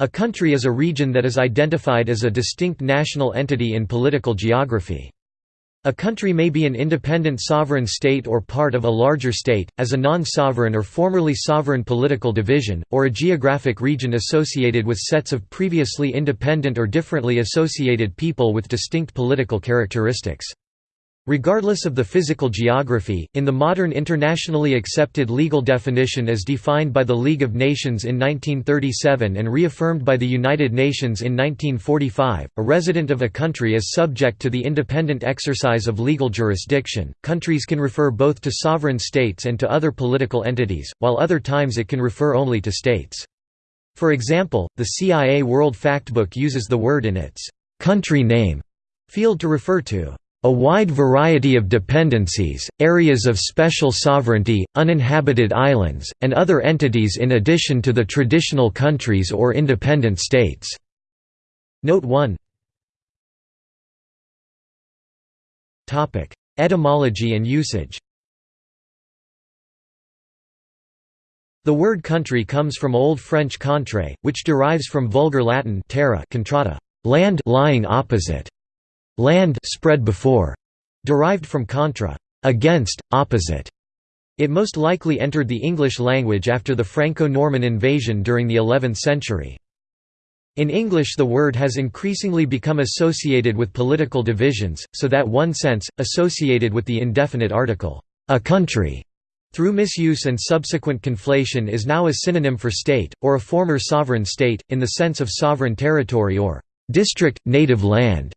A country is a region that is identified as a distinct national entity in political geography. A country may be an independent sovereign state or part of a larger state, as a non-sovereign or formerly sovereign political division, or a geographic region associated with sets of previously independent or differently associated people with distinct political characteristics. Regardless of the physical geography, in the modern internationally accepted legal definition as defined by the League of Nations in 1937 and reaffirmed by the United Nations in 1945, a resident of a country is subject to the independent exercise of legal jurisdiction. Countries can refer both to sovereign states and to other political entities, while other times it can refer only to states. For example, the CIA World Factbook uses the word in its country name field to refer to a wide variety of dependencies, areas of special sovereignty, uninhabited islands, and other entities in addition to the traditional countries or independent states." Note 1 Etymology and usage. The word country comes from Old French contre, which derives from Vulgar Latin terra contrata, land lying opposite, land spread before, derived from contra, against, opposite. It most likely entered the English language after the Franco-Norman invasion during the 11th century. In English the word has increasingly become associated with political divisions, so that one sense, associated with the indefinite article, a country, through misuse and subsequent conflation is now a synonym for state, or a former sovereign state, in the sense of sovereign territory or district, native land.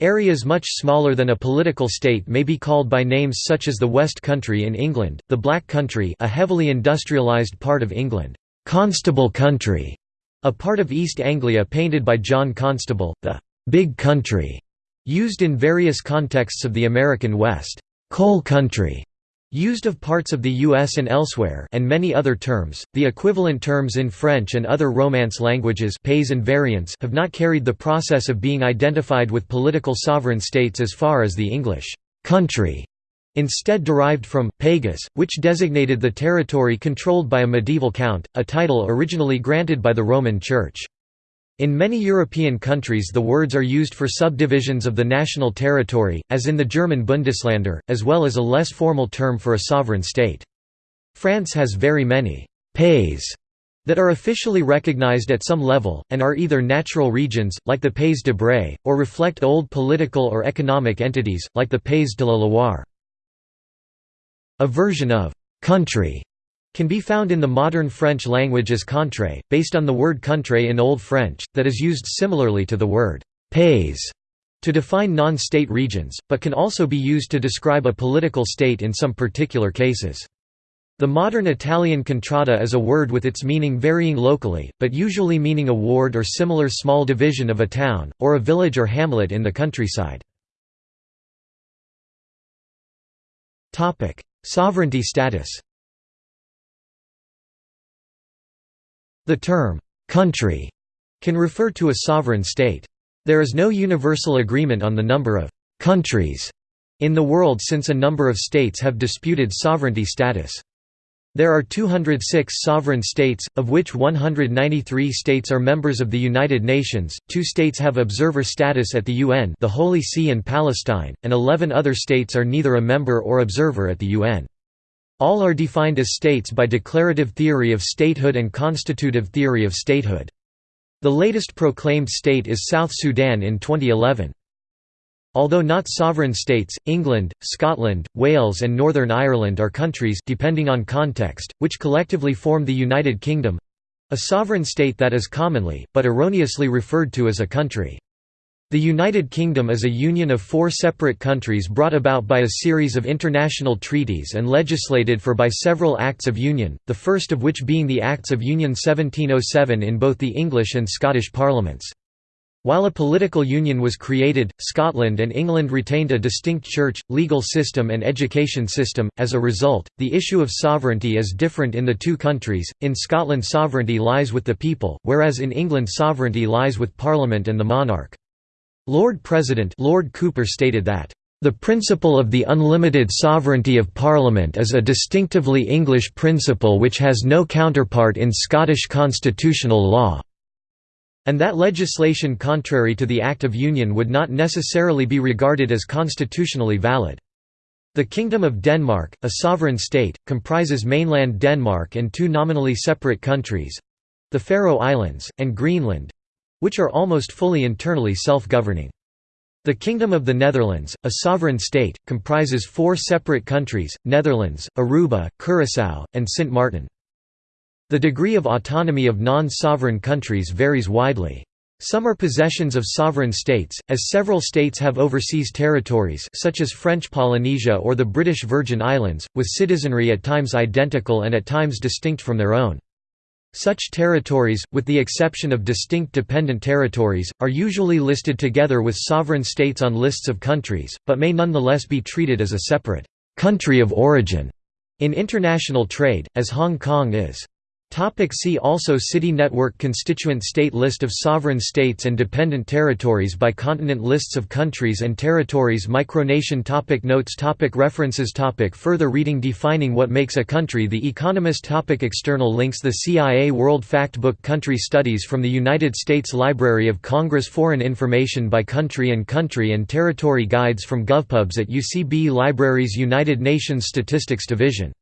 Areas much smaller than a political state may be called by names such as the West Country in England, the Black Country a heavily industrialised part of England, Constable Country, a part of East Anglia painted by John Constable, the Big Country, used in various contexts of the American West, Coal Country, Used of parts of the US and elsewhere and many other terms, the equivalent terms in French and other Romance languages pays and variants have not carried the process of being identified with political sovereign states as far as the English «country» instead derived from «pagus», which designated the territory controlled by a medieval count, a title originally granted by the Roman Church. In many European countries the words are used for subdivisions of the national territory, as in the German Bundesländer, as well as a less formal term for a sovereign state. France has very many «pays» that are officially recognized at some level, and are either natural regions, like the Pays de Bray, or reflect old political or economic entities, like the Pays de la Loire. A version of «country» can be found in the modern French language as contre, based on the word contre in Old French, that is used similarly to the word pays to define non-state regions, but can also be used to describe a political state in some particular cases. The modern Italian contrada is a word with its meaning varying locally, but usually meaning a ward or similar small division of a town, or a village or hamlet in the countryside. Sovereignty status The term, "'country' can refer to a sovereign state. There is no universal agreement on the number of «countries» in the world since a number of states have disputed sovereignty status. There are 206 sovereign states, of which 193 states are members of the United Nations, two states have observer status at the UN the Holy See and Palestine, and 11 other states are neither a member or observer at the UN. All are defined as states by declarative theory of statehood and constitutive theory of statehood. The latest proclaimed state is South Sudan in 2011. Although not sovereign states, England, Scotland, Wales and Northern Ireland are countries depending on context, which collectively form the United Kingdom—a sovereign state that is commonly, but erroneously referred to as a country. The United Kingdom is a union of four separate countries brought about by a series of international treaties and legislated for by several Acts of Union, the first of which being the Acts of Union 1707 in both the English and Scottish parliaments. While a political union was created, Scotland and England retained a distinct church, legal system and education system. As a result, the issue of sovereignty is different in the two countries. In Scotland sovereignty lies with the people, whereas in England sovereignty lies with Parliament and the monarch. Lord President Lord Cooper stated that, "...the principle of the unlimited sovereignty of Parliament is a distinctively English principle which has no counterpart in Scottish constitutional law." and that legislation contrary to the Act of Union would not necessarily be regarded as constitutionally valid. The Kingdom of Denmark, a sovereign state, comprises mainland Denmark and two nominally separate countries—the Faroe Islands, and Greenland—which are almost fully internally self-governing. The Kingdom of the Netherlands, a sovereign state, comprises four separate countries, Netherlands, Aruba, Curaçao, and Sint Maarten. The degree of autonomy of non-sovereign countries varies widely. Some are possessions of sovereign states, as several states have overseas territories such as French Polynesia or the British Virgin Islands, with citizenry at times identical and at times distinct from their own. Such territories, with the exception of distinct dependent territories, are usually listed together with sovereign states on lists of countries, but may nonetheless be treated as a separate «country of origin» in international trade, as Hong Kong is. Topic see also City network Constituent state List of sovereign states and dependent territories by continent Lists of countries and territories Micronation topic Notes topic References topic Further reading Defining what makes a country The Economist topic External links The CIA World Factbook Country Studies from the United States Library of Congress Foreign information by country and country and territory guides from GovPubs at UCB Libraries United Nations Statistics Division